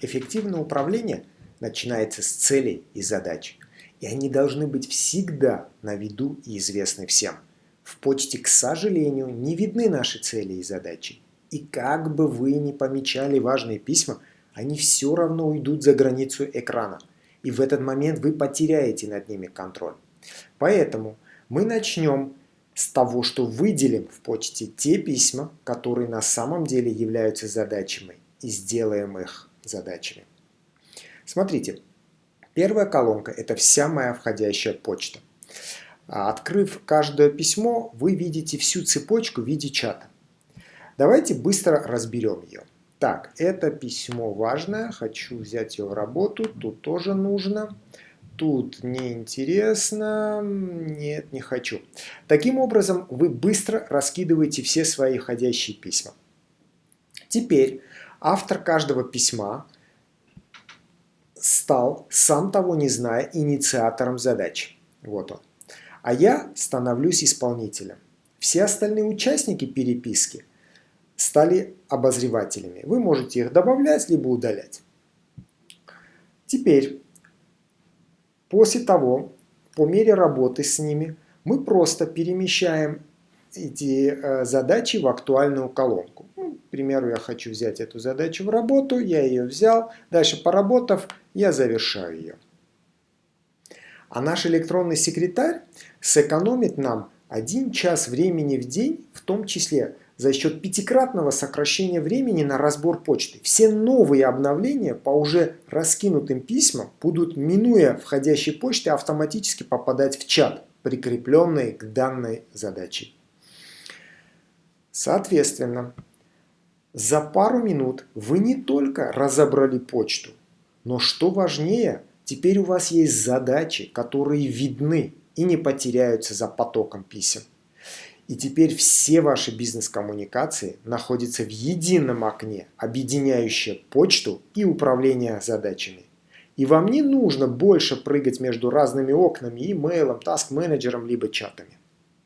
Эффективное управление начинается с целей и задач, и они должны быть всегда на виду и известны всем. В почте, к сожалению, не видны наши цели и задачи. И как бы вы ни помечали важные письма, они все равно уйдут за границу экрана. И в этот момент вы потеряете над ними контроль. Поэтому мы начнем с того, что выделим в почте те письма, которые на самом деле являются задачами, и сделаем их задачами. Смотрите, первая колонка – это вся моя входящая почта. А открыв каждое письмо, вы видите всю цепочку в виде чата. Давайте быстро разберем ее. Так, это письмо важное, хочу взять ее в работу, тут тоже нужно. Тут неинтересно, нет, не хочу. Таким образом, вы быстро раскидываете все свои входящие письма. Теперь автор каждого письма стал, сам того не зная, инициатором задачи. Вот он. А я становлюсь исполнителем. Все остальные участники переписки стали обозревателями. Вы можете их добавлять, либо удалять. Теперь После того, по мере работы с ними, мы просто перемещаем эти э, задачи в актуальную колонку. Примеру, я хочу взять эту задачу в работу, я ее взял, дальше поработав, я завершаю ее. А наш электронный секретарь сэкономит нам один час времени в день, в том числе за счет пятикратного сокращения времени на разбор почты. Все новые обновления по уже раскинутым письмам будут, минуя входящей почты, автоматически попадать в чат, прикрепленный к данной задаче. Соответственно, за пару минут вы не только разобрали почту, но что важнее, теперь у вас есть задачи, которые видны и не потеряются за потоком писем. И теперь все ваши бизнес-коммуникации находятся в едином окне, объединяющее почту и управление задачами. И вам не нужно больше прыгать между разными окнами, имейлом, таск-менеджером, либо чатами.